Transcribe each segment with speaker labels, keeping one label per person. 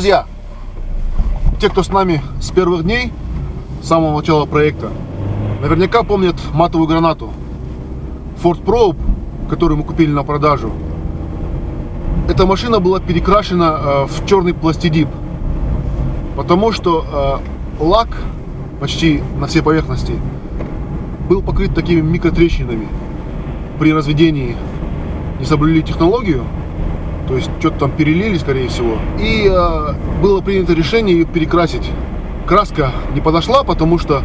Speaker 1: Друзья, те, кто с нами с первых дней, с самого начала проекта, наверняка помнят матовую гранату Ford Probe, которую мы купили на продажу. Эта машина была перекрашена э, в черный пластидип, потому что э, лак почти на всей поверхности был покрыт такими микротрещинами. При разведении не соблюли технологию, то есть что-то там перелили, скорее всего. И э, было принято решение ее перекрасить. Краска не подошла, потому что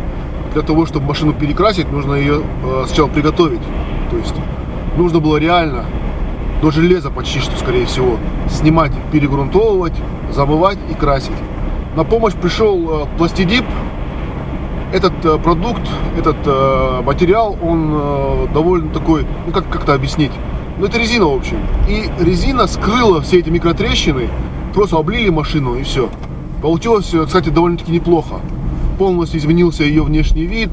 Speaker 1: для того, чтобы машину перекрасить, нужно ее э, сначала приготовить. То есть нужно было реально до железа почти что, скорее всего, снимать, перегрунтовывать, замывать и красить. На помощь пришел э, пластидип. Этот э, продукт, этот э, материал, он э, довольно такой, ну как как-то объяснить, ну, это резина, в общем. И резина скрыла все эти микротрещины, просто облили машину и все. Получилось, кстати, довольно-таки неплохо. Полностью изменился ее внешний вид.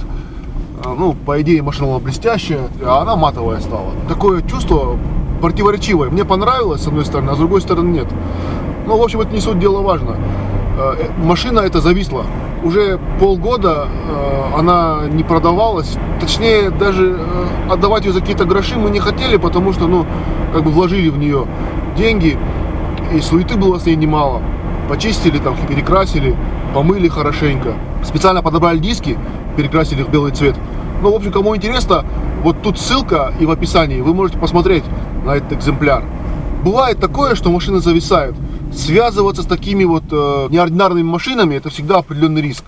Speaker 1: А, ну, по идее, машина была блестящая, а она матовая стала. Такое чувство противоречивое. Мне понравилось, с одной стороны, а с другой стороны нет. Ну, в общем, это не суть дела важно. А, э, машина эта зависла уже полгода э, она не продавалась. Точнее, даже э, отдавать ее за какие-то гроши мы не хотели, потому что, ну, как бы вложили в нее деньги, и суеты было с ней немало. Почистили, там, перекрасили, помыли хорошенько. Специально подобрали диски, перекрасили их в белый цвет. Ну, в общем, кому интересно, вот тут ссылка и в описании, вы можете посмотреть на этот экземпляр. Бывает такое, что машины зависают связываться с такими вот э, неординарными машинами, это всегда определенный риск.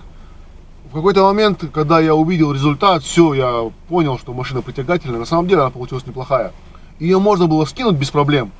Speaker 1: В какой-то момент, когда я увидел результат, все, я понял, что машина притягательная. На самом деле она получилась неплохая. Ее можно было скинуть без проблем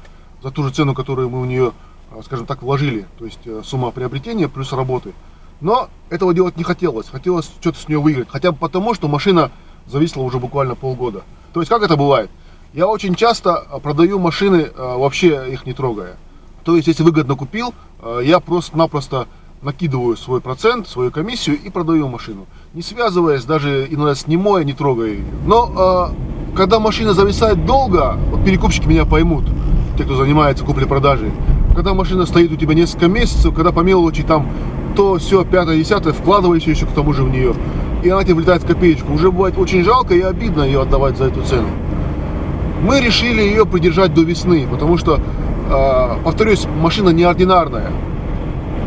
Speaker 1: за ту же цену, которую мы в нее, э, скажем так, вложили. То есть э, сумма приобретения плюс работы. Но этого делать не хотелось. Хотелось что-то с нее выиграть. Хотя бы потому, что машина зависла уже буквально полгода. То есть как это бывает? Я очень часто э, продаю машины, вообще их не трогая. То есть, если выгодно купил, э, я просто-напросто накидываю свой процент, свою комиссию и продаю машину. Не связываясь, даже иногда снимая, не трогая ее. Но э, когда машина зависает долго, вот перекупщики меня поймут, те, кто занимается куплей-продажей. Когда машина стоит у тебя несколько месяцев, когда по мелочи там то все, пятое, десятое, вкладываешь еще к тому же в нее, и она тебе влетает в копеечку. Уже бывает очень жалко и обидно ее отдавать за эту цену. Мы решили ее придержать до весны, потому что Э, повторюсь, машина неординарная.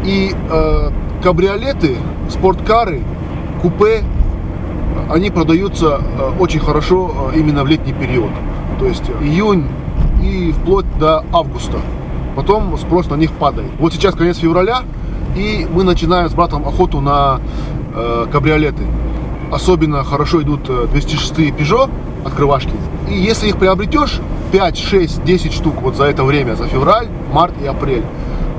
Speaker 1: И э, кабриолеты, спорткары, купе, они продаются э, очень хорошо именно в летний период. То есть июнь и вплоть до августа. Потом спрос на них падает. Вот сейчас конец февраля, и мы начинаем с братом охоту на э, кабриолеты. Особенно хорошо идут 206 Peugeot открывашки. И если их приобретешь, 5, 6, 10 штук вот за это время, за февраль, март и апрель,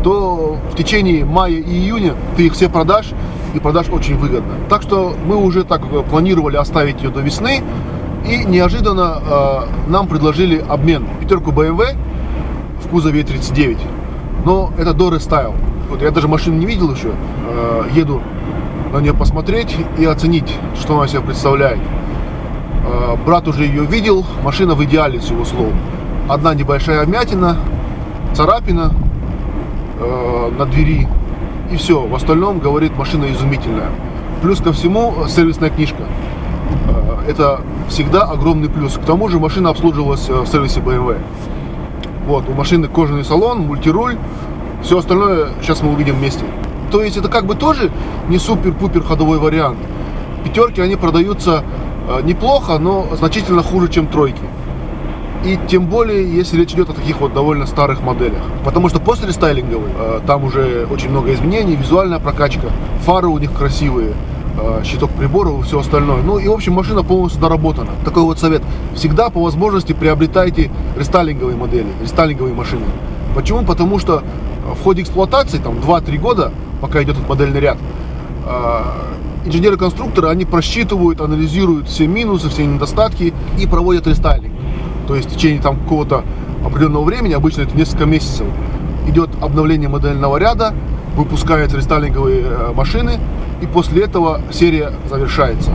Speaker 1: то в течение мая и июня ты их все продашь и продашь очень выгодно. Так что мы уже так э, планировали оставить ее до весны и неожиданно э, нам предложили обмен пятерку BMW в кузове 39, но это до рестайл. Вот я даже машину не видел еще, э, еду на нее посмотреть и оценить, что она себя представляет. Э, брат уже ее видел, машина в идеале с его слов. Одна небольшая вмятина, царапина э, на двери и все. В остальном, говорит, машина изумительная. Плюс ко всему сервисная книжка. Э, это всегда огромный плюс. К тому же машина обслуживалась э, в сервисе BMW. Вот, у машины кожаный салон, мультируль. Все остальное сейчас мы увидим вместе. То есть это как бы тоже не супер-пупер ходовой вариант. Пятерки, они продаются Э, неплохо, но значительно хуже, чем тройки. И тем более, если речь идет о таких вот довольно старых моделях. Потому что после рестайлинговой э, там уже очень много изменений, визуальная прокачка, фары у них красивые, э, щиток приборов и все остальное. Ну и в общем машина полностью доработана. Такой вот совет. Всегда по возможности приобретайте рестайлинговые модели, рестайлинговые машины. Почему? Потому что в ходе эксплуатации, там 2-3 года, пока идет этот модельный ряд, инженеры-конструкторы, они просчитывают, анализируют все минусы, все недостатки и проводят рестайлинг. То есть в течение там какого-то определенного времени, обычно это несколько месяцев, идет обновление модельного ряда, выпускаются рестайлинговые э, машины, и после этого серия завершается.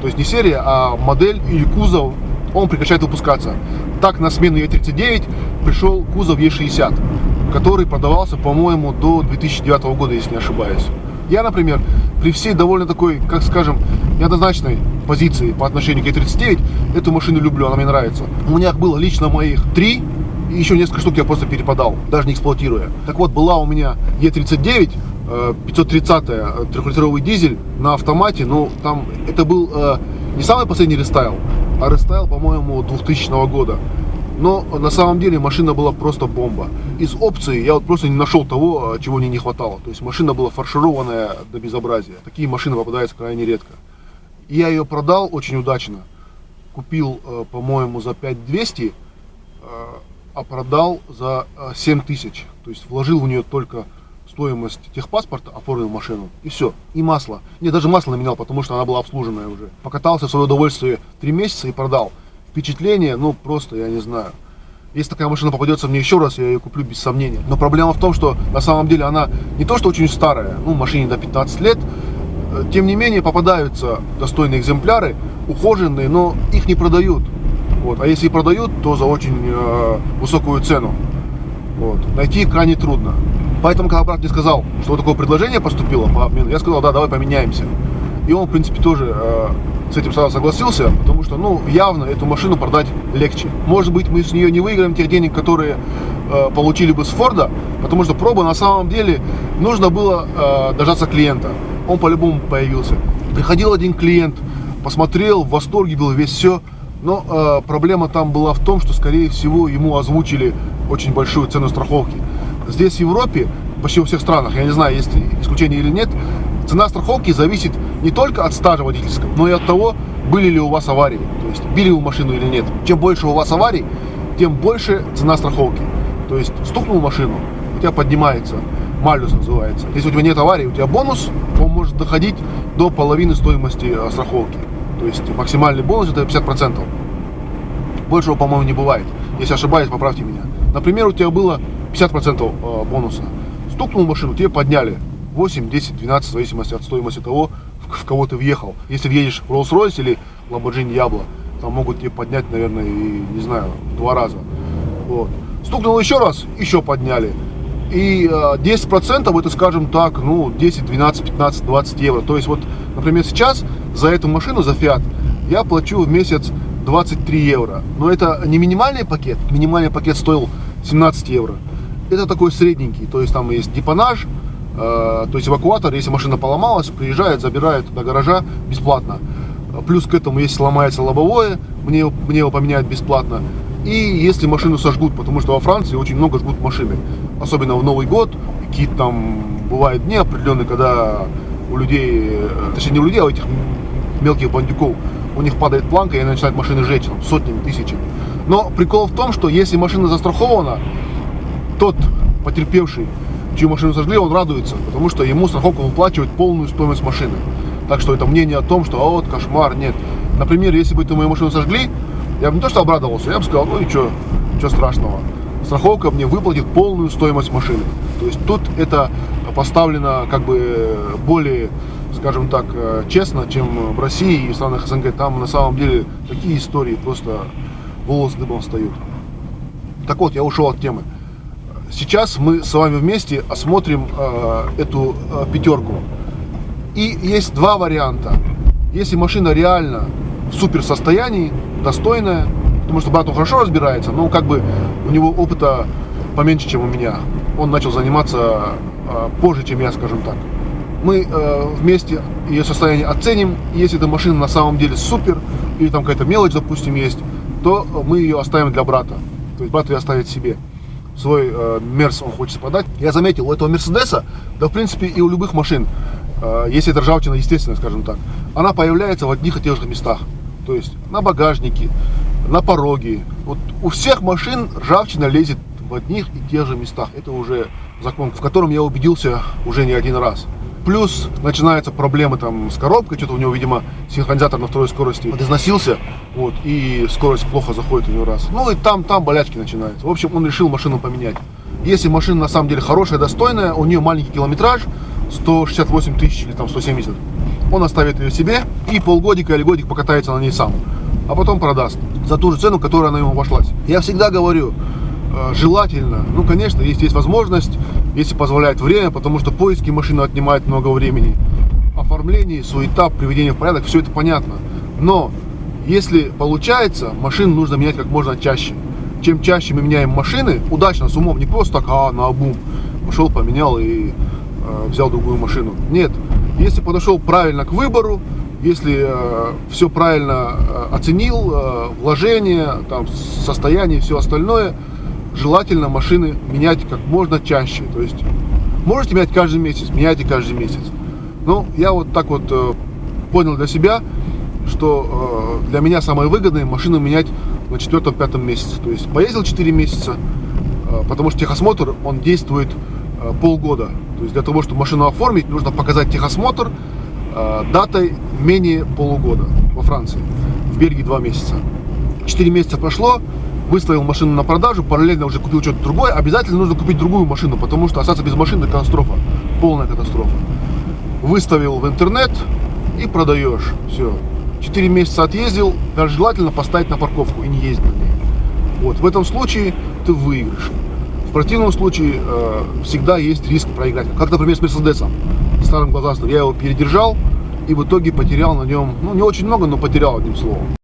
Speaker 1: То есть не серия, а модель или кузов он прекращает выпускаться. Так на смену Е39 пришел кузов Е60, который продавался, по-моему, до 2009 года, если не ошибаюсь. Я, например, при всей довольно такой, как скажем, неоднозначной позиции по отношению к Е39, эту машину люблю, она мне нравится. У меня было лично моих три, и еще несколько штук я просто перепадал, даже не эксплуатируя. Так вот, была у меня Е39, 530 трехлитровый дизель на автомате, но там это был э, не самый последний рестайл, а рестайл, по-моему, 2000 года. Но на самом деле машина была просто бомба. Из опций я вот просто не нашел того, чего мне не хватало. То есть машина была фаршированная до безобразия. Такие машины попадаются крайне редко. Я ее продал очень удачно. Купил, э, по-моему, за 5200, э, а продал за 7000. То есть вложил в нее только стоимость техпаспорта, оформил машину, и все. И масло. Не, даже масло наменял, потому что она была обслуженная уже. Покатался в свое удовольствие три месяца и продал. Впечатление, ну, просто, я не знаю. Если такая машина попадется мне еще раз, я ее куплю без сомнения. Но проблема в том, что на самом деле она не то, что очень старая, ну, машине до 15 лет, э, тем не менее попадаются достойные экземпляры, ухоженные, но их не продают. Вот. А если и продают, то за очень э, высокую цену. Вот. Найти крайне трудно. Поэтому, когда брат мне сказал, что такое предложение поступило по обмену, я сказал, да, давай поменяемся. И он, в принципе, тоже э, с этим сразу согласился, потому что, ну, явно эту машину продать легче. Может быть, мы с нее не выиграем тех денег, которые э, получили бы с Форда, потому что проба на самом деле нужно было э, дождаться клиента. Он по-любому появился. Приходил один клиент, посмотрел, в восторге был весь все. Но э, проблема там была в том, что, скорее всего, ему озвучили очень большую цену страховки. Здесь, в Европе, почти во всех странах, я не знаю, есть исключение или нет, цена страховки зависит не только от стажа водительского, но и от того, были ли у вас аварии, то есть били вы машину или нет. Чем больше у вас аварий, тем больше цена страховки. То есть стукнул машину, у тебя поднимается, малюс называется. Если у тебя нет аварии, у тебя бонус, он может доходить до половины стоимости э, страховки. То есть максимальный бонус это 50%. Большего, по-моему, не бывает. Если ошибаюсь, поправьте меня. Например, у тебя было 50% э, бонуса. Стукнул машину, тебе подняли 8, 10, 12, в зависимости от стоимости того, в кого ты въехал. Если въедешь в Rolls-Royce или Lamborghini Diablo, там могут тебе поднять, наверное, и, не знаю, два раза. Вот. Стукнул еще раз, еще подняли. И 10% э, это, скажем так, ну, 10, 12, 15, 20 евро. То есть вот, например, сейчас за эту машину, за Fiat, я плачу в месяц 23 евро. Но это не минимальный пакет. Минимальный пакет стоил 17 евро это такой средненький, то есть там есть депонаж, то есть эвакуатор, если машина поломалась, приезжает, забирает до гаража бесплатно. Плюс к этому, если сломается лобовое, мне, мне его поменяют бесплатно. И если машину сожгут, потому что во Франции очень много жгут машины, особенно в Новый год, какие-то там бывают дни определенные, когда у людей, э, точнее не у людей, а у этих мелких бандюков, у них падает планка и начинают машины жечь там, сотнями, тысячами. Но прикол в том, что если машина застрахована, тот потерпевший, чью машину сожгли, он радуется, потому что ему страховка выплачивает полную стоимость машины. Так что это мнение о том, что а вот кошмар, нет. Например, если бы эту мою машину сожгли, я бы не то что обрадовался, я бы сказал, ну и что, что страшного. Страховка мне выплатит полную стоимость машины. То есть тут это поставлено как бы более, скажем так, честно, чем в России и в странах СНГ. Там на самом деле такие истории просто волосы дыбом встают. Так вот, я ушел от темы. Сейчас мы с вами вместе осмотрим э, эту э, пятерку. И есть два варианта. Если машина реально в супер состоянии, достойная, потому что брат он хорошо разбирается, но как бы у него опыта поменьше, чем у меня. Он начал заниматься э, позже, чем я, скажем так. Мы э, вместе ее состояние оценим. Если эта машина на самом деле супер, или там какая-то мелочь, допустим, есть, то мы ее оставим для брата. То есть брат ее оставит себе свой э, Мерс он хочет продать. Я заметил, у этого Мерседеса, да в принципе и у любых машин, э, если это ржавчина, естественно, скажем так, она появляется в одних и тех же местах. То есть на багажнике, на пороге. Вот у всех машин ржавчина лезет в одних и тех же местах. Это уже закон, в котором я убедился уже не один раз. Плюс начинаются проблемы там с коробкой, что-то у него, видимо, синхронизатор на второй скорости износился, вот, и скорость плохо заходит у него раз. Ну и там, там болячки начинаются. В общем, он решил машину поменять. Если машина на самом деле хорошая, достойная, у нее маленький километраж, 168 тысяч или там 170, он оставит ее себе и полгодика или годик покатается на ней сам, а потом продаст. за ту же цену, которая она ему обошлась. Я всегда говорю, э, желательно, ну, конечно, если есть возможность, если позволяет время, потому что поиски машины отнимают много времени, оформление, суета, приведение в порядок, все это понятно. Но если получается, машину нужно менять как можно чаще. Чем чаще мы меняем машины, удачно, с умом, не просто так, а на обум, пошел, поменял и э, взял другую машину. Нет, если подошел правильно к выбору, если э, все правильно э, оценил, э, вложение, там, состояние и все остальное, желательно машины менять как можно чаще. То есть можете менять каждый месяц, меняйте каждый месяц. Ну, я вот так вот э, понял для себя, что э, для меня самое выгодное машину менять на четвертом-пятом месяце. То есть поездил 4 месяца, э, потому что техосмотр, он действует э, полгода. То есть для того, чтобы машину оформить, нужно показать техосмотр э, датой менее полугода во Франции. В Бельгии 2 месяца. 4 месяца прошло, выставил машину на продажу, параллельно уже купил что-то другое, обязательно нужно купить другую машину, потому что остаться без машины катастрофа, полная катастрофа. Выставил в интернет и продаешь, все. 4 месяца отъездил, даже желательно поставить на парковку и не ездить на ней. Вот, в этом случае ты выиграешь. В противном случае э, всегда есть риск проиграть. Как, например, с Мерседесом, старым глазастым. Я его передержал и в итоге потерял на нем, ну, не очень много, но потерял одним словом.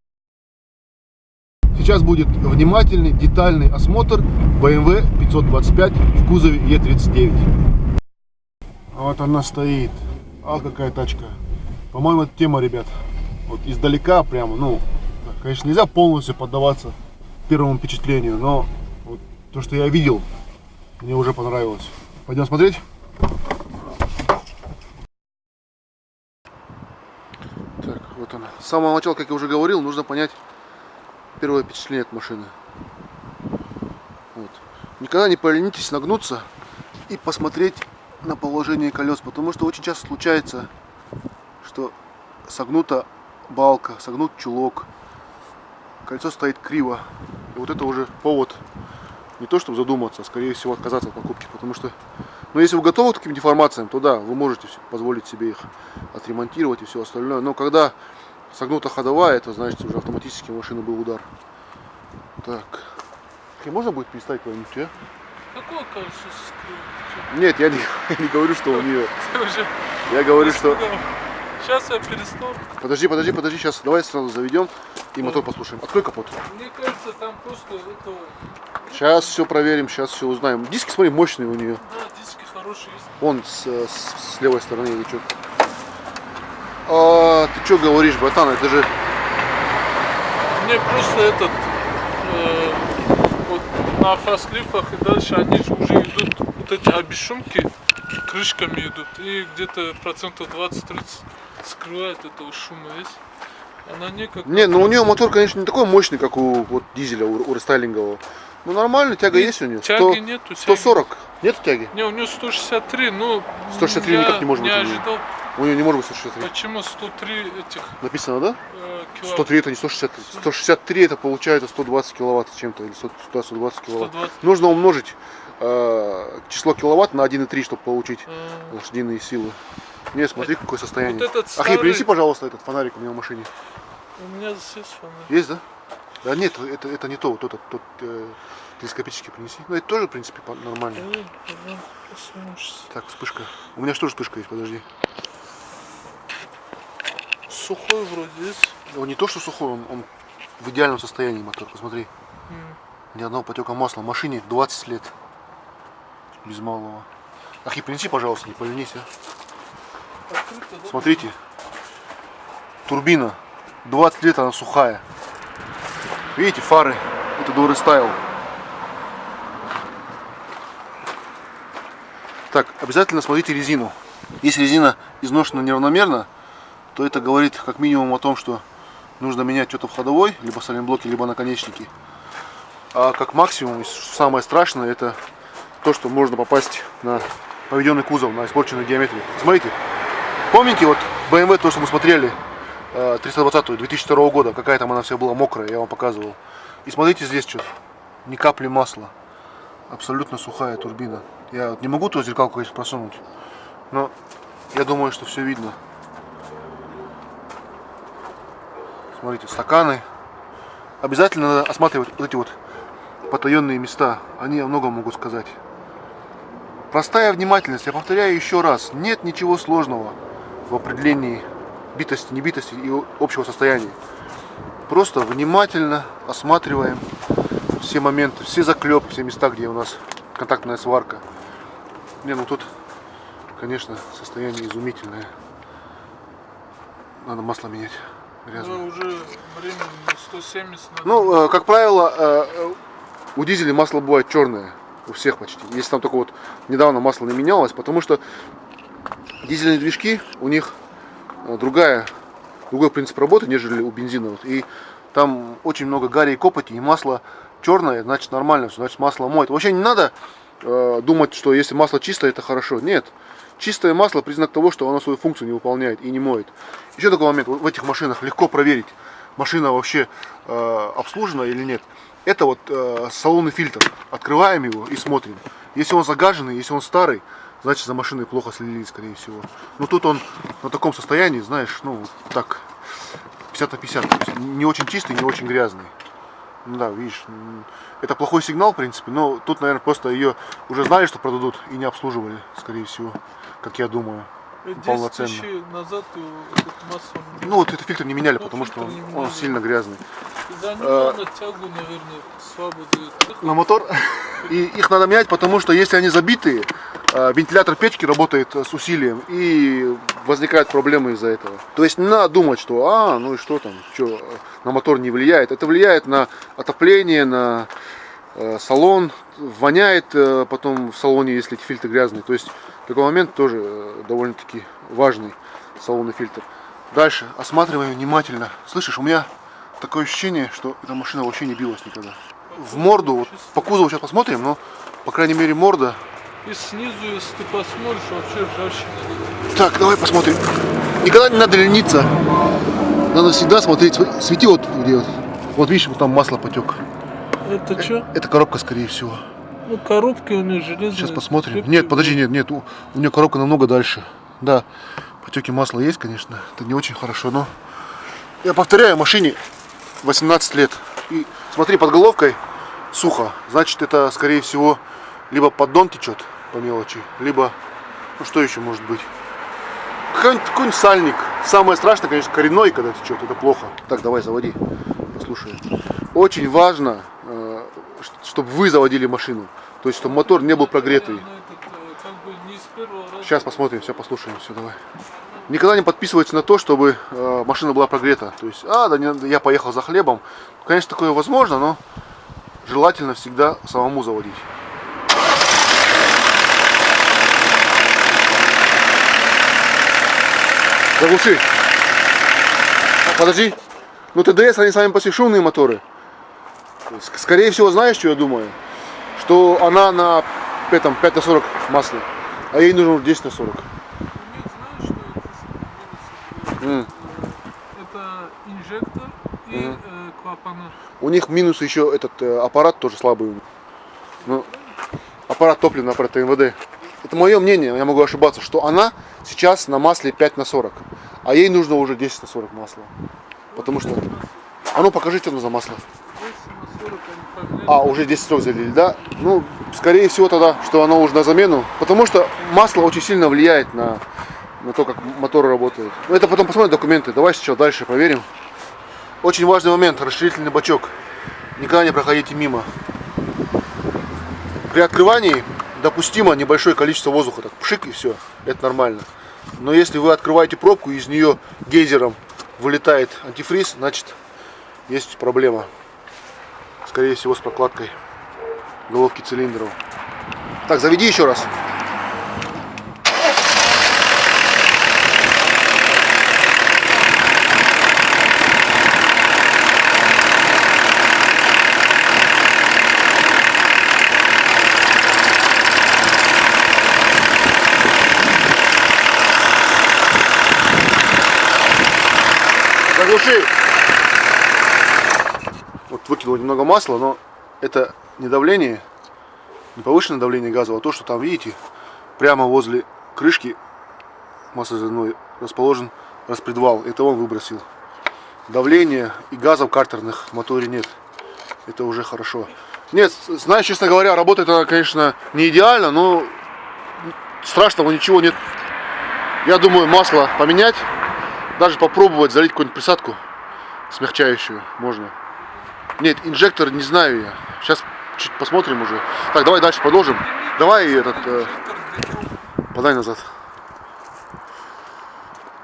Speaker 1: Сейчас будет внимательный, детальный осмотр BMW 525 в кузове E39. Вот она стоит. А какая тачка. По-моему, это тема, ребят. Вот издалека прямо, ну, конечно, нельзя полностью поддаваться первому впечатлению, но вот то, что я видел, мне уже понравилось. Пойдем смотреть? Так, вот она. С самого начала, как я уже говорил, нужно понять, первое впечатление от машины. Вот. Никогда не поленитесь нагнуться и посмотреть на положение колес, потому что очень часто случается, что согнута балка, согнут чулок, кольцо стоит криво. И вот это уже повод не то чтобы задуматься, а скорее всего отказаться от покупки, потому что, ну если вы готовы к таким деформациям, то да, вы можете позволить себе их отремонтировать и все остальное, но когда согнута ходовая, это значит уже автоматически у машины был удар. Так. И можно будет переставить куда-нибудь, а?
Speaker 2: Какое колесо
Speaker 1: Нет, я не, не говорю, что у нее. Я говорю, что.
Speaker 2: Сейчас я перестал.
Speaker 1: Подожди, подожди, подожди, сейчас. Давай сразу заведем и мотор послушаем. Открой капот.
Speaker 2: Мне кажется, там просто это.
Speaker 1: Сейчас все проверим, сейчас все узнаем. Диски, смотри, мощные у нее.
Speaker 2: Да, диски хорошие есть.
Speaker 1: Вон с, с, с левой стороны или что. А, ты что говоришь, братан, это же...
Speaker 2: Мне просто этот... Э, вот на фасклифах и дальше они же уже идут, вот эти обешумки крышками идут. И где-то процентов 20-30 скрывает этого шума есть. Она не как...
Speaker 1: Не, ну у нее мотор, конечно, не такой мощный, как у вот, дизеля, у, у рестайлингового. Ну нормально, тяга
Speaker 2: Нет,
Speaker 1: есть у нее.
Speaker 2: тяги
Speaker 1: 100,
Speaker 2: нету, тяги.
Speaker 1: 140. Нет тяги?
Speaker 2: Не, у нее 163, ну...
Speaker 1: 163
Speaker 2: я
Speaker 1: никак не может
Speaker 2: не
Speaker 1: быть у неё.
Speaker 2: ожидал.
Speaker 1: У нее не может быть 163.
Speaker 2: Почему 103 этих
Speaker 1: Написано, да?
Speaker 2: э, кило...
Speaker 1: 103 это не 163. 163 это получается 120 киловатт чем-то. Или 100, 120 киловатт.
Speaker 2: 120.
Speaker 1: Нужно умножить э, число киловатт на 1,3, чтобы получить
Speaker 2: э,
Speaker 1: лошадиные силы. Не, смотри, какое состояние.
Speaker 2: Вот этот
Speaker 1: Ахи,
Speaker 2: старый-
Speaker 1: принеси, пожалуйста, этот фонарик у меня в машине.
Speaker 2: У меня здесь есть фонарь.
Speaker 1: Есть, да? Да нет, это, это не то, вот тот, тот э, телескопический принеси. Ну, это тоже, в принципе, нормально.
Speaker 2: Сейчас.
Speaker 1: Так, вспышка. У меня же тоже вспышка есть, подожди.
Speaker 2: Сухой вроде есть.
Speaker 1: Он не то, что сухой, он, он в идеальном состоянии мотор, посмотри.
Speaker 2: М.
Speaker 1: Ни одного потека масла. Машине 20 лет. Без малого. Ахи, принеси, пожалуйста, не поленись, а.
Speaker 2: Открыто?
Speaker 1: Смотрите. Турбина. 20 лет она сухая. Видите, фары. Это Доры Стайл. Так, обязательно смотрите резину. Если резина изношена неравномерно, то это говорит как минимум о том, что нужно менять что-то в ходовой, либо сайлентблоки, либо наконечники. А как максимум, самое страшное, это то, что можно попасть на поведенный кузов, на испорченную геометрию. Смотрите, помните вот BMW, то, что мы смотрели, э, 320 2002 года, какая там она вся была мокрая, я вам показывал. И смотрите здесь что, ни капли масла, абсолютно сухая турбина. Я вот не могу ту зеркалку, конечно, просунуть, но я думаю, что все видно. Смотрите, стаканы, обязательно надо осматривать вот эти вот потаенные места. Они о многом могут сказать. Простая внимательность, я повторяю еще раз, нет ничего сложного в определении битости, небитости и общего состояния. Просто внимательно осматриваем все моменты, все заклепы, все места, где у нас контактная сварка. Не, ну тут, конечно, состояние изумительное. Надо масло менять. Грязное.
Speaker 2: Ну, уже время 170 надо.
Speaker 1: Ну, э, как правило, э, э, у дизеля масло бывает черное. У всех почти. Если там только вот недавно масло не менялось, потому что дизельные движки, у них другая, другой принцип работы, нежели у бензиновых. И там очень много гари и копоти, и масло черное, значит нормально, всё, значит масло моет. Вообще не надо э, думать, что если масло чистое, это хорошо. Нет. Чистое масло признак того, что оно свою функцию не выполняет и не моет. Еще такой момент, в этих машинах легко проверить, машина вообще э, обслужена или нет. Это вот э, салонный фильтр. Открываем его и смотрим. Если он загаженный, если он старый, значит за машиной плохо следили, скорее всего. Но тут он на таком состоянии, знаешь, ну так, 50 на 50. То есть не очень чистый, не очень грязный. Ну да, видишь, это плохой сигнал, в принципе, но тут, наверное, просто ее уже знали, что продадут и не обслуживали, скорее всего, как я думаю.
Speaker 2: 10
Speaker 1: полноценно.
Speaker 2: назад э, этот масло...
Speaker 1: Ну вот этот фильтр не меняли,
Speaker 2: Ну,
Speaker 1: потому что он, он сильно грязный.
Speaker 2: За ним
Speaker 1: э,
Speaker 2: на тягу, наверное, слабо дает.
Speaker 1: На мотор. И их надо менять, потому что если они забитые, э, вентилятор печки работает э, с усилием и возникают проблемы из-за этого. То есть не надо думать, что а, ну и что там, что на мотор не влияет. Это влияет на отопление, на э, салон, воняет э, потом в салоне, если эти фильтры грязные. То есть такой момент тоже э, довольно-таки важный салонный фильтр. Дальше осматриваем внимательно. Слышишь, у меня такое ощущение, что эта машина вообще не билась никогда. В морду, вот по кузову сейчас посмотрим, но по крайней мере морда.
Speaker 2: И снизу, если ты посмотришь, вообще ржавчина.
Speaker 1: Так, давай посмотрим. Никогда не надо лениться. Надо всегда смотреть. Св- Свети вот где вот. Вот видишь, вот там масло потек.
Speaker 2: Это что?
Speaker 1: Это коробка, скорее всего.
Speaker 2: Ну, коробки у них железные.
Speaker 1: Сейчас посмотрим.
Speaker 2: крепкие.
Speaker 1: Нет, подожди, нет, нет. У, у нее коробка намного дальше. Да, потеки масла есть, конечно. Это не очень хорошо, но... Я повторяю, машине 18 лет. И смотри, под головкой сухо. Значит, это, скорее всего, либо поддон течет по мелочи, либо... Ну, что еще может быть? Какой-нибудь какой сальник. Самое страшное, конечно, коренной, когда течет. Это плохо. Так, давай, заводи. Послушай. Очень важно, чтобы вы заводили машину. То есть, чтобы мотор не был прогретый.
Speaker 2: Ну, э.
Speaker 1: Сейчас посмотрим, все послушаем, все давай. Никогда не подписывайтесь на то, чтобы э, машина была прогрета. То есть, а, да не, я поехал за хлебом. Конечно, такое возможно, но желательно всегда самому заводить. Заглуши. Подожди. Ну ТДС, они сами по себе шумные моторы. Скорее всего, знаешь, что я думаю? Что она на этом 5 на 40 масле, а ей нужно уже 10 на 40.
Speaker 2: У них, знаешь, что это инжектор и
Speaker 1: Мгм.
Speaker 2: э, клапана.
Speaker 1: У них минус еще этот э, аппарат тоже слабый. Ну, аппарат топливный, аппарат ТМВД. Это мое мнение, я могу ошибаться, что она сейчас на масле 5 на 40, а ей нужно уже 10 на 40 масла. Потому что... А ну покажи, что за масло. А, уже 10 срок залили, да? Ну, скорее всего тогда, что оно уже на замену. Потому что масло очень сильно влияет на, на то, как мотор работает. Ну, это потом посмотрим документы. Давай сейчас дальше проверим. Очень важный момент, расширительный бачок. Никогда не проходите мимо. При открывании допустимо небольшое количество воздуха. Так, пшик и все. Это нормально. Но если вы открываете пробку и из нее гейзером вылетает антифриз, значит есть проблема скорее всего с прокладкой головки цилиндров. Так, заведи еще раз. Заглуши. Вот выкинул немного масла, но это не давление, не повышенное давление газа, а то, что там, видите, прямо возле крышки маслозаводной расположен распредвал. Это он выбросил. давления и газов картерных в моторе нет. Это уже хорошо. Нет, знаешь, честно говоря, работает она, конечно, не идеально, но страшного ничего нет. Я думаю, масло поменять, даже попробовать залить какую-нибудь присадку смягчающую можно. Нет, инжектор не знаю я. Сейчас чуть посмотрим уже. Так, давай дальше продолжим. Давай этот, э, подай назад.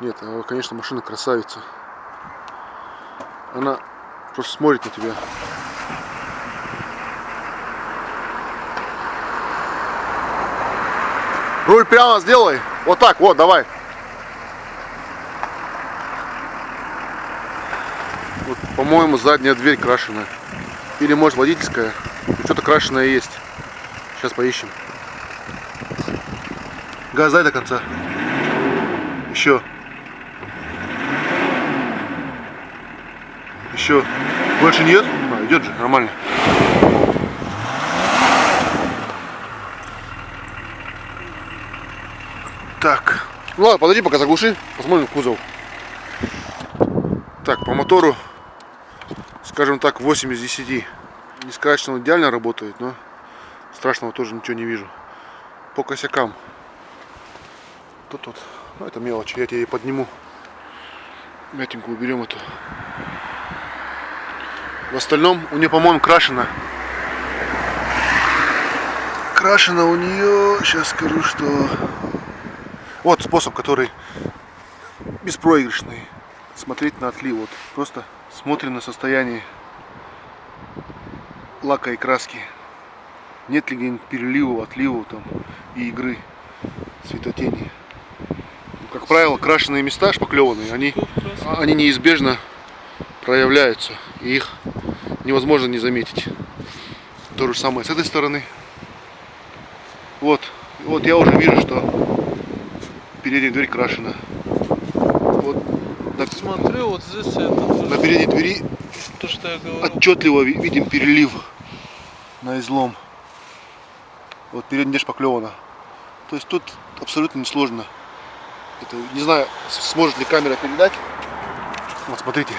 Speaker 1: Нет, а, конечно, машина красавица. Она просто смотрит на тебя. Руль прямо сделай. Вот так, вот, давай. Вот, по-моему, задняя дверь крашеная. Или, может, водительская. Что-то крашеное есть. Сейчас поищем. Газ дай до конца. Еще. Еще. Больше нет? А, идет же, нормально. Так. Ну ладно, подожди, пока заглуши. Посмотрим кузов. Так, по мотору, скажем так, 8 из 10. Не сказать, что он идеально работает, но страшного тоже ничего не вижу. По косякам. Тут вот, ну это мелочь, я тебе подниму. Мятинку уберем эту. В остальном у нее, по-моему, крашено. Крашено у нее, сейчас скажу, что... Вот способ, который беспроигрышный. Смотреть на отлив. Вот просто смотрим на состояние лака и краски. Нет ли где-нибудь перелива, отлива там и игры светотени. Ну, как правило, крашеные места шпаклеванные, они, они неизбежно проявляются. И их невозможно не заметить. То же самое с этой стороны. Вот, вот я уже вижу, что передняя дверь крашена.
Speaker 2: Смотри, вот здесь это
Speaker 1: на передней двери
Speaker 2: то, что я говорил.
Speaker 1: отчетливо ви- видим перелив на излом. Вот передняя шпаклевана. То есть тут абсолютно несложно. Это, не знаю, сможет ли камера передать. Вот смотрите.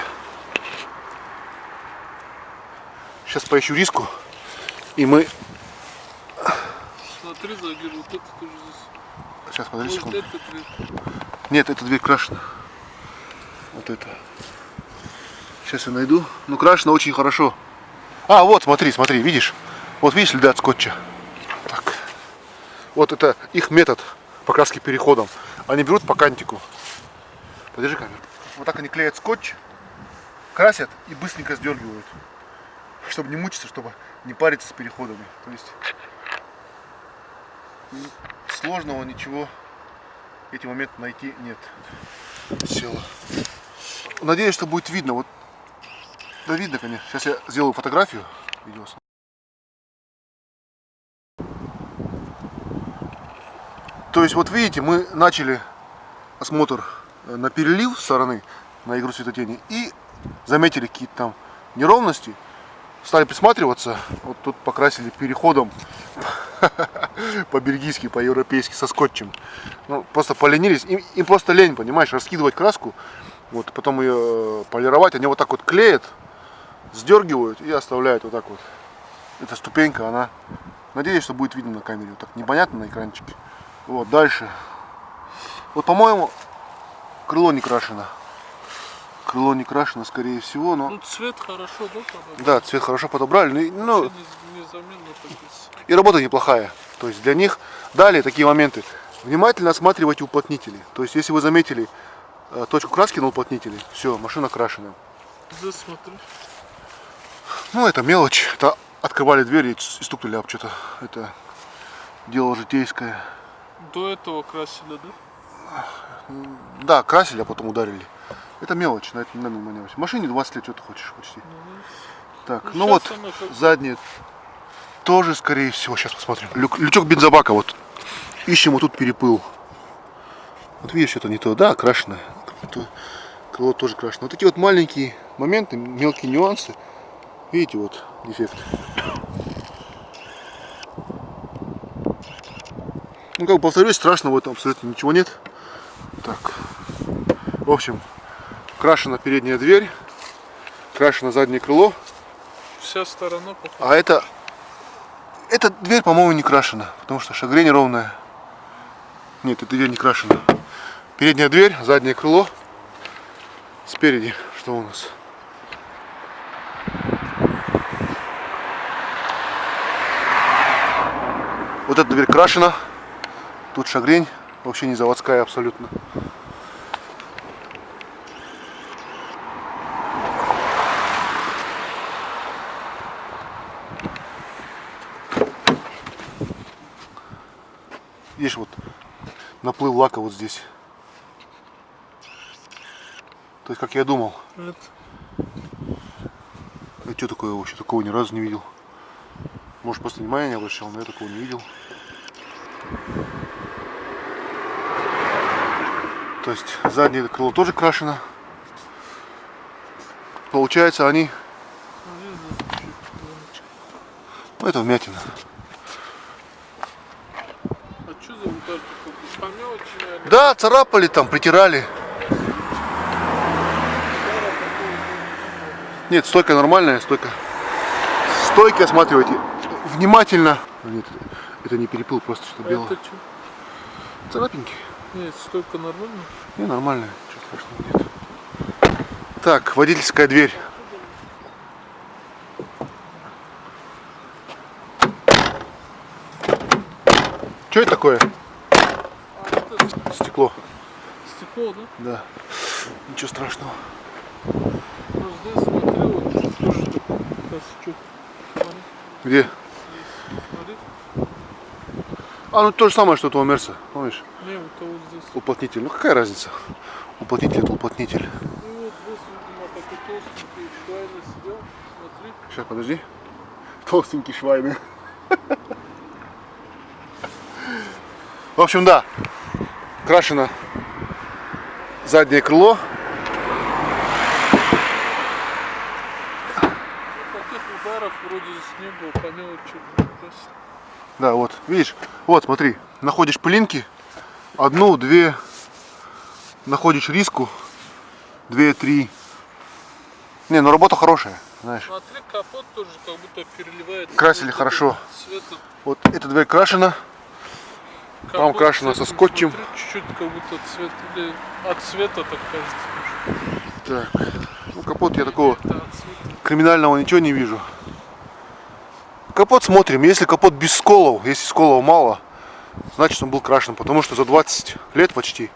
Speaker 1: Сейчас поищу риску. И мы...
Speaker 2: Смотри, Загир, вот это тоже здесь.
Speaker 1: Сейчас, подожди секунду. Нет, эта дверь крашена. Вот это. Сейчас я найду. Ну, крашена очень хорошо. А, вот, смотри, смотри, видишь? Вот видишь следы от скотча? Так. Вот это их метод покраски переходом. Они берут по кантику. Подержи камеру. Вот так они клеят скотч, красят и быстренько сдергивают. Чтобы не мучиться, чтобы не париться с переходами. То есть сложного ничего эти моменты найти нет. Села. Надеюсь, что будет видно. Вот, да видно, конечно. Сейчас я сделаю фотографию. Видео. То есть, вот видите, мы начали осмотр э, на перелив стороны, на игру светотени, и заметили какие-то там неровности, стали присматриваться, вот тут покрасили переходом по-бельгийски, по-европейски, со скотчем. Ну, просто поленились, им, им просто лень, понимаешь, раскидывать краску, вот, потом ее э, полировать, они вот так вот клеят, сдергивают и оставляют вот так вот. Эта ступенька, она, надеюсь, что будет видно на камере, вот так непонятно на экранчике. Вот, дальше. Вот, по-моему, крыло не крашено. Крыло не крашено, скорее всего, но...
Speaker 2: Ну, цвет хорошо, да, подобрал?
Speaker 1: Да, цвет хорошо подобрали, ну, ну,
Speaker 2: и
Speaker 1: и работа неплохая. То есть для них далее такие моменты. Внимательно осматривайте уплотнители. То есть если вы заметили точку краски на уплотнителе, все, машина крашена.
Speaker 2: Здесь смотри.
Speaker 1: Ну это мелочь. Это открывали дверь и стукнули об что-то. Это дело житейское.
Speaker 2: До этого красили, да?
Speaker 1: Да, красили, а потом ударили. Это мелочь, на это не надо внимания. Машине 20 лет, что ты хочешь почти. Так,
Speaker 2: Ну,
Speaker 1: ну вот,
Speaker 2: как-
Speaker 1: задние тоже, скорее всего, сейчас посмотрим. Люк- лючок бензобака, вот, ищем вот тут перепыл. Вот видишь, это не то, да, крашено. То- Крыло тоже крашено. Вот такие вот маленькие моменты, мелкие нюансы. Видите, вот дефект. Ну, как бы повторюсь, страшного в этом абсолютно ничего нет. Так, в общем, крашена передняя дверь. крашено заднее крыло,
Speaker 2: Вся сторона похожа.
Speaker 1: а это... Эта дверь, по-моему, не крашена, потому что шагрень ровная. Нет, эта дверь не крашена. Передняя дверь, заднее крыло. Спереди, что у нас? Вот эта дверь крашена. Тут шагрень, вообще не заводская абсолютно. Видишь, вот наплыв лака вот здесь. То есть, как я думал,
Speaker 2: Это
Speaker 1: а что такое вообще? Такого ни разу не видел. Может, просто внимания не обращал, но я такого не видел. То есть, заднее крыло тоже крашено. Получается, они...
Speaker 2: ну,
Speaker 1: это вмятина.
Speaker 2: А что за наверное.
Speaker 1: Да, царапали там, притирали.
Speaker 2: Удара такого не
Speaker 1: Нет, стойка нормальная, стойка. Стойка, осматривайте. Внимательно. Нет, это не перепыл, просто что
Speaker 2: было.
Speaker 1: белое.
Speaker 2: А это что?
Speaker 1: Царапинки.
Speaker 2: Нет, стойка нормальная.
Speaker 1: Не, нормально, ничего страшного нет. Так, водительская дверь. Что это такое?
Speaker 2: А
Speaker 1: Стекло.
Speaker 2: стекло, да?
Speaker 1: Да. Ничего страшного.
Speaker 2: Здесь
Speaker 1: Где? А, ну то же самое, что у того Мерса. Помнишь?
Speaker 2: Не, вот того здесь.
Speaker 1: Уплотнитель. Ну какая разница? Уплотнитель это уплотнитель.
Speaker 2: И вот здесь, видимо, такой толстенький швайный сидел. Смотри.
Speaker 1: Сейчас, подожди. Толстенький швайный. В общем, да. Крашено заднее крыло.
Speaker 2: Ну, таких ударов вроде здесь не было, по мелочи. просто.
Speaker 1: Да, вот, видишь, вот, смотри, находишь пылинки, одну, две, находишь риску, две, три. Не, ну работа хорошая, знаешь.
Speaker 2: Смотри, капот тоже как будто переливает.
Speaker 1: Красили
Speaker 2: Вот
Speaker 1: хорошо. Вот эта дверь крашена,
Speaker 2: капот
Speaker 1: крашено со
Speaker 2: цветом,
Speaker 1: скотчем.
Speaker 2: Чуть-чуть как будто цвет или от цвета так кажется.
Speaker 1: так, ну капот я такого криминального ничего не вижу. Капот смотрим, если капот без сколов, если сколов мало, значит он был крашен, потому что за 20 лет почти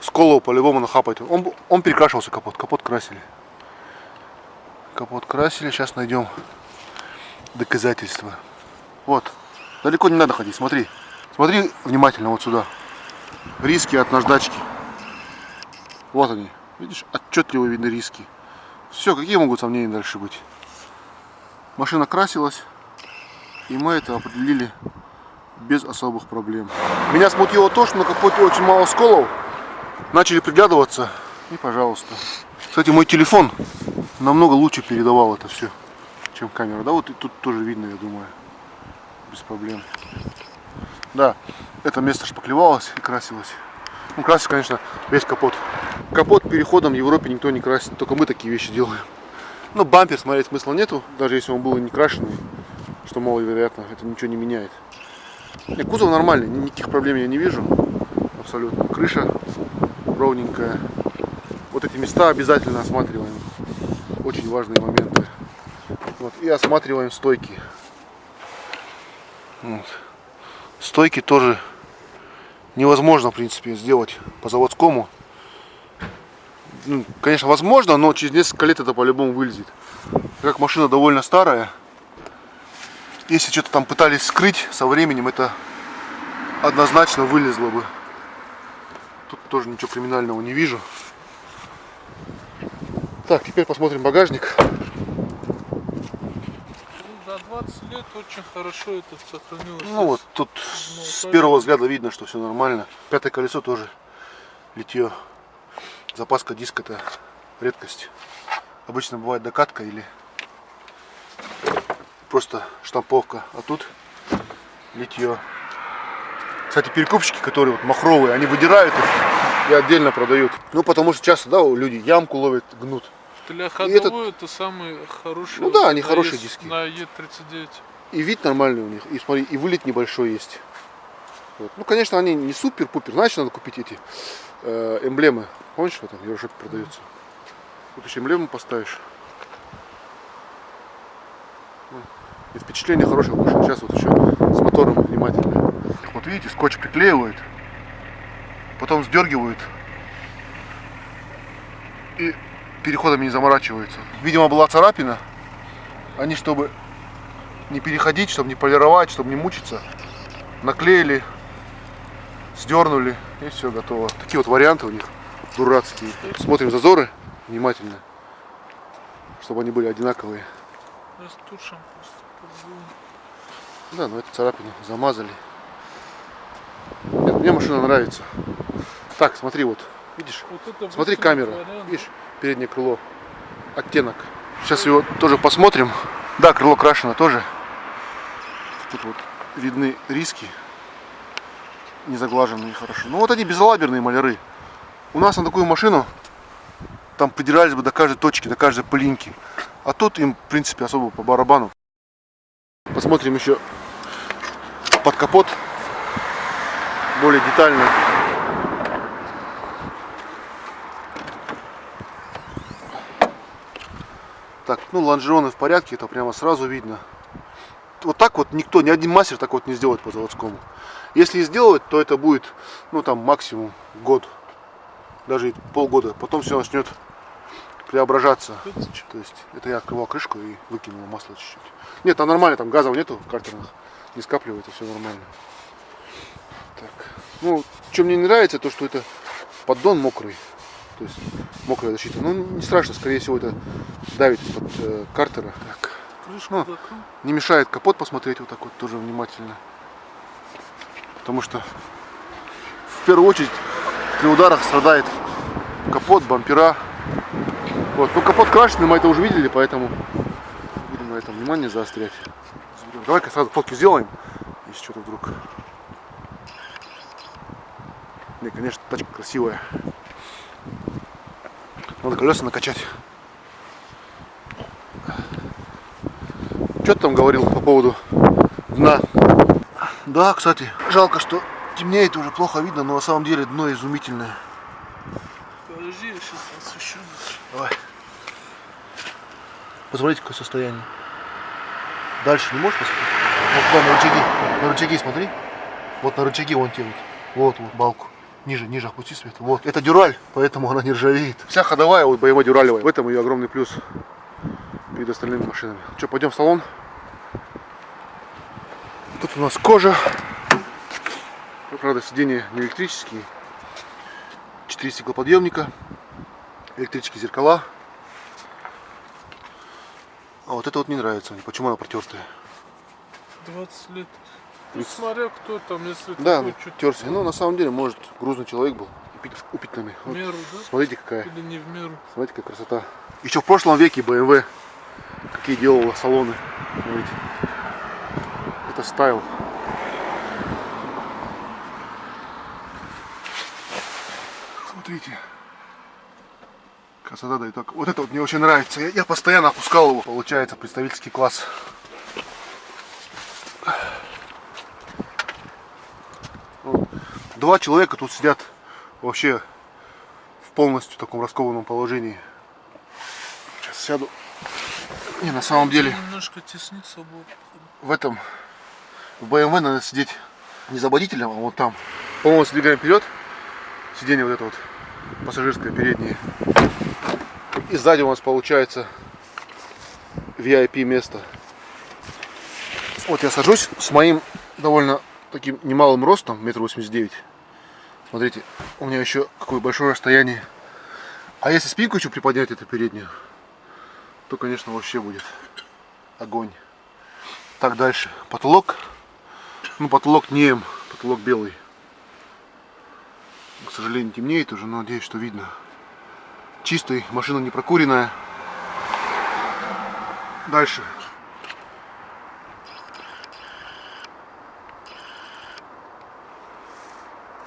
Speaker 1: сколов по-любому нахапать. Он, он перекрашивался капот, капот красили. Капот красили, сейчас найдем доказательства. Вот, далеко не надо ходить, смотри. Смотри внимательно вот сюда. Риски от наждачки. Вот они. Видишь, отчетливо видны риски. Все, какие могут сомнения дальше быть? Машина красилась, и мы это определили без особых проблем. Меня смутило то, что на капоте очень мало сколов. Начали приглядываться, и пожалуйста. Кстати, мой телефон намного лучше передавал это все, чем камера. Да, вот и тут тоже видно, я думаю, без проблем. Да, это место шпаклевалось и красилось. Ну, красить, конечно, весь капот. Капот переходом в Европе никто не красит, только мы такие вещи делаем. Ну, бампер смотреть смысла нету, даже если он был не крашеный, что маловероятно, это ничего не меняет. Не, кузов нормальный, ни- никаких проблем я не вижу, абсолютно. Крыша ровненькая. Вот эти места обязательно осматриваем, очень важные моменты. Вот, и осматриваем стойки. Вот. Стойки тоже невозможно, в принципе, сделать по заводскому. Ну, конечно, возможно, но через несколько лет это по-любому вылезет. Как машина довольно старая, если что-то там пытались скрыть, со временем это однозначно вылезло бы. Тут тоже ничего криминального не вижу. Так, теперь посмотрим багажник.
Speaker 2: Ну, за 20 лет очень хорошо это сохранилось.
Speaker 1: Ну вот, тут
Speaker 2: Ну,
Speaker 1: с первого взгляда видно, что все нормально. Пятое колесо тоже литье. Запаска диск это редкость. Обычно бывает докатка или просто штамповка. А тут литье. Кстати, перекупщики, которые вот махровые, они выдирают их и отдельно продают. Ну, потому что часто, да, люди ямку ловят, гнут.
Speaker 2: Для
Speaker 1: этот-
Speaker 2: ходовой это самый хороший.
Speaker 1: Ну да, они хорошие
Speaker 2: Е-
Speaker 1: диски.
Speaker 2: На Е39.
Speaker 1: И вид нормальный у них. И смотри, и вылет небольшой есть. Вот. Ну, конечно, они не супер-пупер. Значит, надо купить эти э, эмблемы. Помнишь, в этом в Еврошопе продается? Тут еще эмблему поставишь. Ну, И впечатление хорошее машина. Сейчас вот еще с мотором внимательно. Вот видите, скотч приклеивают, потом сдергивают и переходами не заморачиваются. Видимо, была царапина. Они, чтобы не переходить, чтобы не полировать, чтобы не мучиться, наклеили, сдернули и все готово. Такие вот варианты у них дурацкие. Смотрим зазоры внимательно, чтобы они были одинаковые.
Speaker 2: Растушим.
Speaker 1: Да, но эту царапину замазали. Нет, мне машина нравится. Так, смотри, вот, видишь?
Speaker 2: Вот это
Speaker 1: Смотри, камера,
Speaker 2: вариант.
Speaker 1: видишь, переднее крыло, оттенок. Сейчас его тоже посмотрим. Да, крыло крашено тоже. Тут вот видны риски, не заглаженные хорошо. Ну вот они безалаберные маляры. У нас на такую машину там придирались бы до каждой точки, до каждой пылинки. А тут им, в принципе, особо по барабану. Посмотрим еще капот более детально. Так, ну лонжероны в порядке, это прямо сразу видно. Вот так вот никто, ни один мастер так вот не сделает по заводскому. Если и сделать, то это будет, ну там максимум год, даже полгода. Потом все начнет преображаться. То есть это я открывал крышку и выкинул масло чуть-чуть. Нет, там нормально, там газов нету в картерных, не скапливается, все нормально. Так. Ну, что мне не нравится, то что это поддон мокрый. То есть мокрая защита. Ну, не страшно, скорее всего, это давит из-под э, картера. Так.
Speaker 2: Крышку
Speaker 1: Ну. Не мешает капот посмотреть вот так вот тоже внимательно. Потому что в первую очередь при ударах страдает капот, бампера. Вот. Ну капот крашеный, мы это уже видели, поэтому будем на этом внимание заострять. Давай-ка сразу фотки сделаем, если что-то вдруг. Не, конечно, тачка красивая. Надо колеса накачать. Что ты там говорил по поводу дна? Да, кстати, жалко, что темнеет уже плохо видно, но на самом деле дно изумительное.
Speaker 2: Подожди, я сейчас освещу.
Speaker 1: Давай. Посмотрите, какое состояние. Дальше не можешь посмотреть? Вот туда на рычаги. На рычаги смотри. Вот на рычаги вон те вот. Вот, балку. Ниже, ниже опусти свет. Вот. Это дюраль, поэтому она не ржавеет. Вся ходовая вот боевой дюралевая. В этом ее огромный плюс перед остальными машинами. Что, пойдем в салон? Тут у нас кожа. Ну, правда, сиденья не электрические. Четыре стеклоподъемника. Электрические зеркала. А вот это вот не нравится мне. Почему она протертая?
Speaker 2: 20 лет. Ну,
Speaker 1: Тридцать.
Speaker 2: смотря кто там, если
Speaker 1: Да,
Speaker 2: такой чуть
Speaker 1: терся. Ну, на самом деле, может, грузный человек был. упит- Упитанный.
Speaker 2: в
Speaker 1: Вот
Speaker 2: меру, да?
Speaker 1: Смотрите, какая.
Speaker 2: Или не в меру.
Speaker 1: Смотрите, какая красота. Еще в прошлом веке BMW какие делала салоны. Смотрите. Это стайл. Смотрите. Красота да и так. Вот это вот мне очень нравится. Я, я постоянно опускал его. Получается представительский класс. Вот. Два человека тут сидят вообще в полностью таком раскованном положении. Сейчас сяду. Не, на самом деле
Speaker 2: Немножко теснится было.
Speaker 1: в этом в BMW надо сидеть не за водителем, а вот там. По-моему, сдвигаем вперед. Сиденье вот это вот пассажирское переднее. И сзади у нас получается VIP место. Вот я сажусь с моим довольно таким немалым ростом, метр восемьдесят девять. Смотрите, у меня еще какое большое расстояние. А если спинку еще приподнять эту переднюю, то, конечно, вообще будет огонь. Так, дальше. Потолок. Ну, потолок не М, потолок белый. К сожалению, темнеет уже, но надеюсь, что видно. Чистый, машина не прокуренная. Дальше.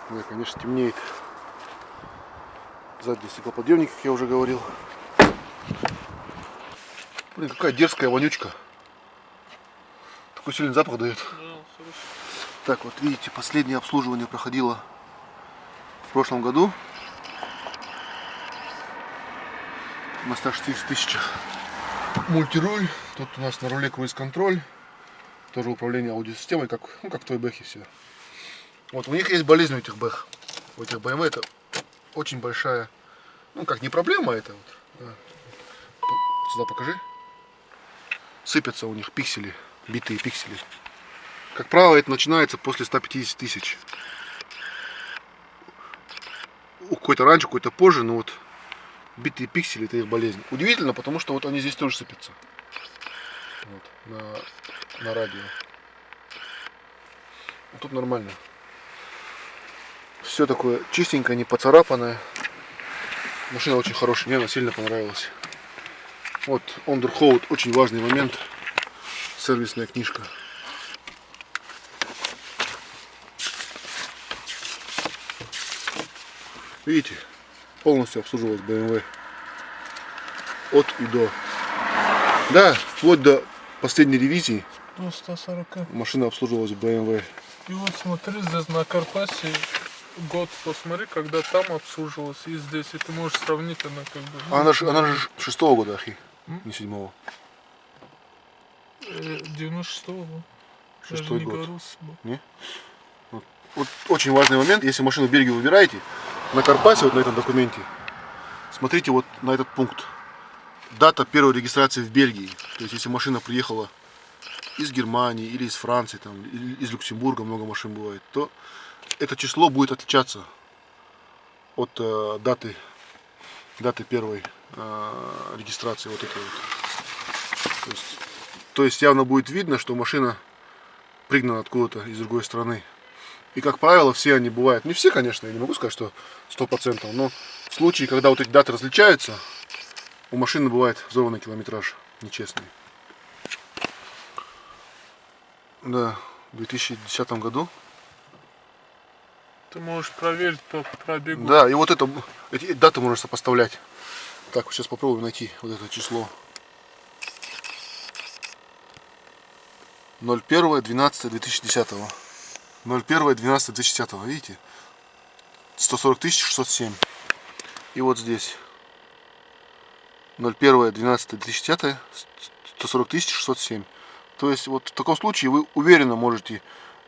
Speaker 1: Да, конечно, темнеет. Задний стеклоподъемник, как я уже говорил. Блин, какая дерзкая вонючка. Такой сильный запах дает. Так, вот видите, последнее обслуживание проходило в прошлом году. На 160 тысячах. Мультируль. Тут у нас на руле круиз-контроль. Тоже управление аудиосистемой, как, ну, как в той бэхе все. Вот у них есть болезнь у этих бэх. У этих BMW это очень большая, ну как не проблема это вот. да. Сюда покажи. Сыпятся у них пиксели, битые пиксели. Как правило, это начинается после 150 тысяч. Какой-то раньше, какой-то позже, но вот битые пиксели это их болезнь. Удивительно, потому что вот они здесь тоже сыпятся. Вот, на, на радио. А тут нормально. Все такое чистенькое, не поцарапанное. Машина очень хорошая, мне она сильно понравилась. Вот, Underhold, очень важный момент. Сервисная книжка. Видите, полностью обслуживалась BMW. От и до. Да, вплоть до последней ревизии
Speaker 2: До 140.
Speaker 1: машина обслуживалась BMW.
Speaker 2: И вот смотри, здесь на Карпасе год посмотри, когда там обслуживалась и здесь, и ты можешь сравнить, она как бы...
Speaker 1: А она же, она же шестого года, ахи,
Speaker 2: М?
Speaker 1: не седьмого.
Speaker 2: Э, 96-го. Даже
Speaker 1: Шестой
Speaker 2: не
Speaker 1: год.
Speaker 2: с собой.
Speaker 1: Вот очень важный момент, если машину в Бельгию выбираете, на Карпасе, вот на этом документе, смотрите вот на этот пункт. Дата первой регистрации в Бельгии. То есть, если машина приехала из Германии или из Франции, там, из Люксембурга, много машин бывает, то это число будет отличаться от э, даты, даты первой э, регистрации вот этой вот. То есть, то есть явно будет видно, что машина пригнана откуда-то из другой страны. И, как правило, все они бывают, не все, конечно, я не могу сказать, что 100%, но в случае, когда вот эти даты различаются, у машины бывает взорванный километраж нечестный. Да, в 2010 году.
Speaker 2: Ты можешь проверить по пробегу.
Speaker 1: Да, и вот это, эти даты можно сопоставлять. Так, сейчас попробуем найти вот это число. 01.12.2010. 01.12.2010, видите? 140 607. И вот здесь. 01.12.2010, 140 607. То есть вот в таком случае вы уверенно можете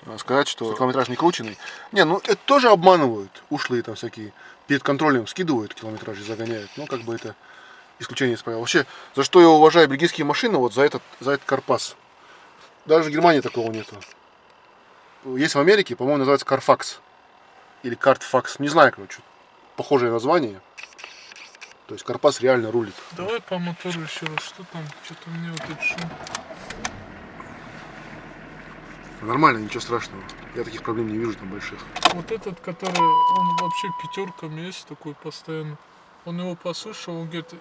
Speaker 1: э, сказать, что километраж не крученный. Не, ну это тоже обманывают. Ушлые там всякие перед контролем скидывают километраж и загоняют. Ну как бы это исключение из правил. Вообще, за что я уважаю бельгийские машины, вот за этот, за этот Карпас. Даже в Германии такого нету. Есть в Америке, по-моему, называется Carfax. Или Картфакс. Не знаю, короче. Похожее название. То есть Карпас реально рулит.
Speaker 2: Давай по мотору еще раз, что там, что-то мне вот этот шум.
Speaker 1: Нормально, ничего страшного. Я таких проблем не вижу там больших.
Speaker 2: Вот этот, который, он вообще пятерками есть такой постоянно. Он его послушал, он говорит, их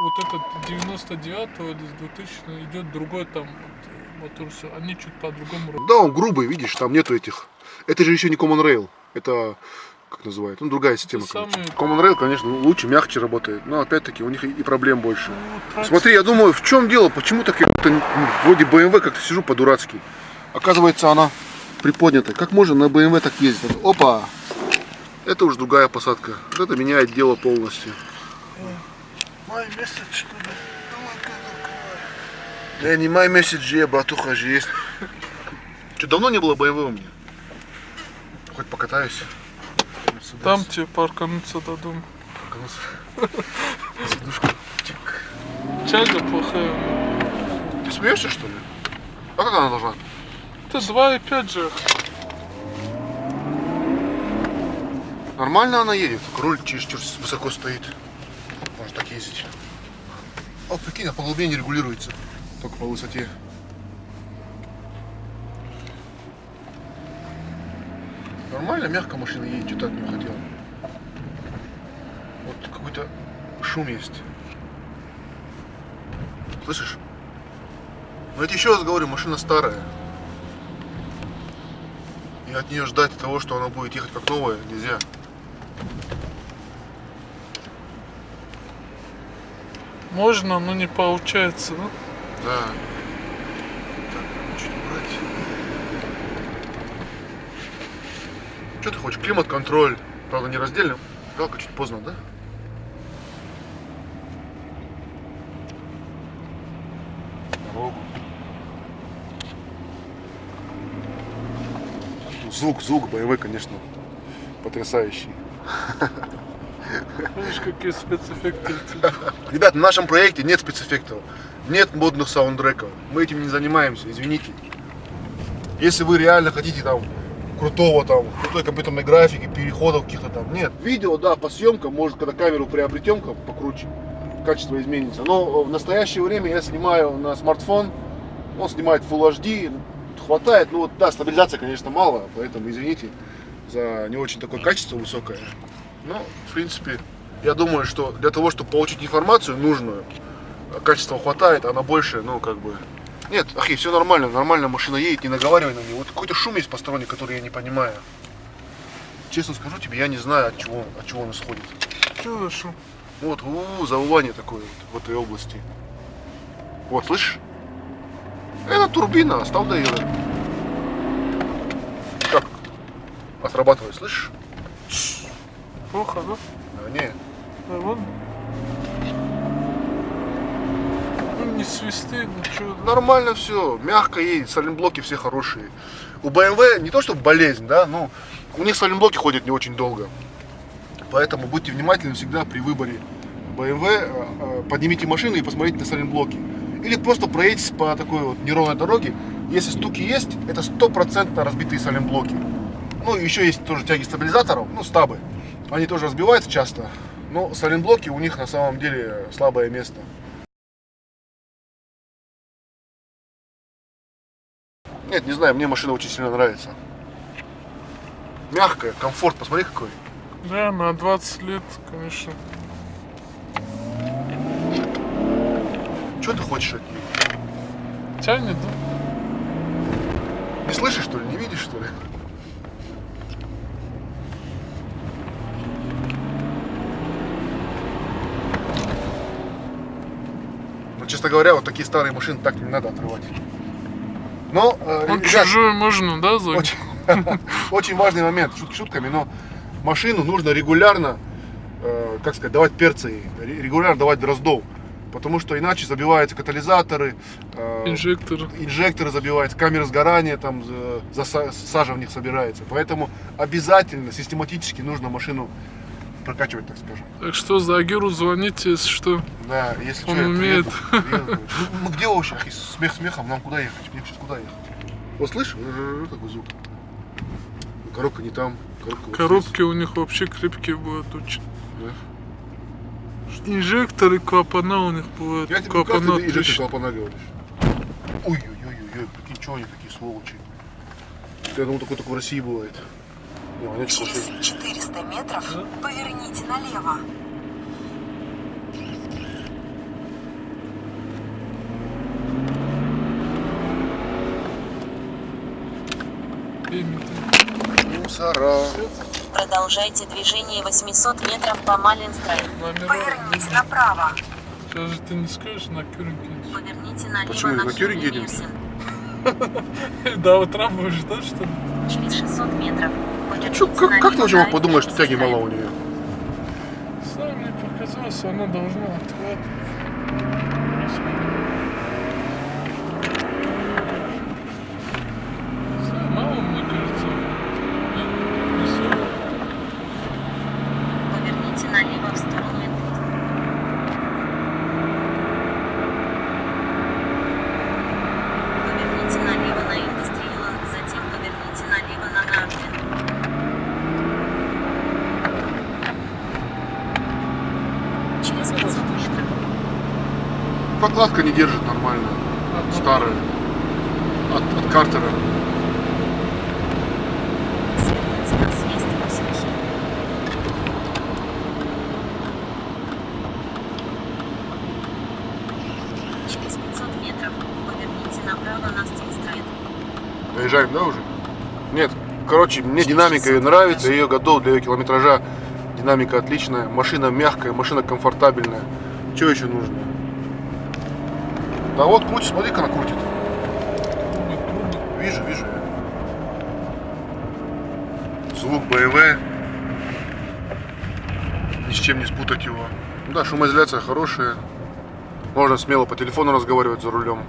Speaker 2: вот этот 99 или с 2000 идет другой там вот, мотор, все, они чуть по-другому.
Speaker 1: Да, он грубый, видишь, там нету этих. Это же еще не Common Rail. Это, как называют, ну другая система.
Speaker 2: Самый-
Speaker 1: Common Rail, конечно, лучше, мягче работает. Но опять-таки у них и проблем больше.
Speaker 2: Ну,
Speaker 1: Смотри, я думаю, в чем дело, почему так я ну, вроде BMW как-то сижу по-дурацки. Оказывается, она приподнята. Как можно на BMW так ездить? Опа! Это уже другая посадка. Вот это меняет дело полностью.
Speaker 2: Май месяц, что ли?
Speaker 1: Я не май месседжи, братуха же есть. Что, давно не было у меня? Хоть покатаюсь.
Speaker 2: Там тебе паркануться до дома.
Speaker 1: Сидушка.
Speaker 2: Тяга плохая.
Speaker 1: Ты смеешься, что ли? А как она должна?
Speaker 2: Это 2,5 же.
Speaker 1: Нормально она едет, руль чересчур высоко стоит. Можно так ездить. А прикинь, а по глубине не регулируется. Только по высоте. Нормально, мягко машина едет, так не хотел. Вот какой-то шум есть. Слышишь? Но тебе еще раз говорю, машина старая. И от нее ждать того, что она будет ехать как новая, нельзя.
Speaker 2: Можно, но не получается, да?
Speaker 1: Да. Так, чуть убрать. Что ты хочешь? Климат-контроль. Правда, не раздельно. Жалко, чуть поздно, да? Дорогу. Звук, звук боевой, конечно, потрясающий.
Speaker 2: Видишь, какие спецэффекты.
Speaker 1: Ребят, в нашем проекте нет спецэффектов, нет модных саундтреков. Мы этим не занимаемся, извините. Если вы реально хотите там крутого там, крутой компьютерной графики, переходов каких-то там, нет. Видео, да, по съемкам, может, когда камеру приобретем как покруче, качество изменится. Но в настоящее время я снимаю на смартфон, он снимает Full HD, хватает, ну вот, да, стабилизация, конечно, мало, поэтому извините за не очень такое качество высокое. Но, в принципе, я думаю, что для того, чтобы получить информацию нужную, качества хватает, а на больше, ну, как бы... Нет, ахи, все нормально, нормально машина едет, не наговаривай на нее. Вот какой-то шум есть посторонний, который я не понимаю. Честно скажу тебе, я не знаю, от чего, от чего он исходит.
Speaker 2: Что за шум?
Speaker 1: Вот, у, завывание такое вот в этой области. Вот, слышишь? Это турбина, да ее. Как? Отрабатывает, слышишь?
Speaker 2: Плохо, да?
Speaker 1: А, не.
Speaker 2: Да, вон. Ну, не свисты, ничего.
Speaker 1: Нормально все, мягко едет, сайлентблоки все хорошие. У BMW не то что болезнь, да, но у них сайлентблоки ходят не очень долго. Поэтому будьте внимательны всегда при выборе BMW, э, э, поднимите машину и посмотрите на сайлентблоки. Или просто проедьтесь по такой вот неровной дороге. Если стуки есть, это стопроцентно разбитые сайлентблоки. Ну, еще есть тоже тяги стабилизаторов, ну, стабы. Они тоже разбиваются часто. Но сайлентблоки у них на самом деле слабое место. Нет, не знаю, мне машина очень сильно нравится. Мягкая, комфорт, посмотри какой.
Speaker 2: Да, на 20 лет, конечно.
Speaker 1: Что ты хочешь от нее?
Speaker 2: Тянет, да?
Speaker 1: Не слышишь, что ли? Не видишь, что ли? Честно говоря, вот такие старые машины так не надо отрывать. Но, э,
Speaker 2: Ну,
Speaker 1: ребят,
Speaker 2: чужую можно, да, загнать?
Speaker 1: очень, очень важный момент, шутки шутками, но машину нужно регулярно, э, как сказать, давать перцы, регулярно давать дроздов. Потому что иначе забиваются катализаторы, э,
Speaker 2: Инжектор.
Speaker 1: инжекторы забиваются, камеры сгорания, там за- заса- сажа в них собирается. Поэтому обязательно, систематически нужно машину прокачивать, так скажем.
Speaker 2: Так что за Агиру звоните, если что.
Speaker 1: Да, если
Speaker 2: Он
Speaker 1: что,
Speaker 2: умеет.
Speaker 1: приеду, приеду. Ну, ну, где вообще, смех смехом, нам куда ехать? Мне сейчас куда ехать? Вот слышишь, такой звук. Коробка не там, коробка вот
Speaker 2: Коробки у них вообще крепкие будут очень.
Speaker 1: здесь,
Speaker 2: Инжекторы, клапана у них
Speaker 1: да.
Speaker 2: бывают.
Speaker 1: Я тебе
Speaker 2: Клапана
Speaker 1: ты и
Speaker 2: трещат.
Speaker 1: клапана говоришь. Ой-ой-ой-ой, прикинь, что они такие сволочи. Я думал, такое только в России бывает.
Speaker 3: Через
Speaker 1: плохие.
Speaker 3: 400 метров
Speaker 2: Да?
Speaker 3: поверните налево.
Speaker 1: Мусора.
Speaker 3: Продолжайте движение 800 метров по Малинстрой. Поверните направо.
Speaker 2: Сейчас же ты не скажешь на Кюринге.
Speaker 3: Поверните налево
Speaker 1: Почему,
Speaker 3: на
Speaker 1: на Тюринге едем?
Speaker 2: До утра будешь, да, что ли?
Speaker 3: Через 600 метров поверните
Speaker 1: Чё, как, как ты вообще мог подумать, что тяги мало у нее?
Speaker 2: Сам мне показалось, она должна отхватывать. Не знаю, Мало, мне кажется. Нет, не сорок.
Speaker 3: Поверните налево в сторону Энгельса. Поверните налево на Индустриаланд, затем поверните налево на Нарден. Через 500 метров
Speaker 1: Прокладка не держит нормально. Старая. От, от Картера.
Speaker 3: следуйте на съезд 8 хи. Через 500 метров поверните направо на Стинстрайт.
Speaker 1: Доезжаем, да, уже? Нет. Короче, мне динамика ее нравится, ее готов для ее километража. Динамика отличная, машина мягкая, машина комфортабельная. Что еще нужно? Да вот крутит, смотри-ка, она крутит. Вижу, вижу. Звук БМВ. Ни с чем не спутать его. Ну Да, шумоизоляция хорошая. Можно смело по телефону разговаривать за рулем.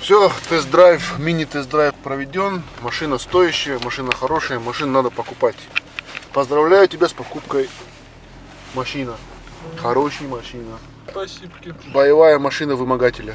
Speaker 1: Все, тест-драйв, мини-тест-драйв проведен. Машина стоящая, машина хорошая, машину надо покупать. Поздравляю тебя с покупкой машина. Хорошая машина.
Speaker 2: Спасибо.
Speaker 1: Боевая машина вымогателя.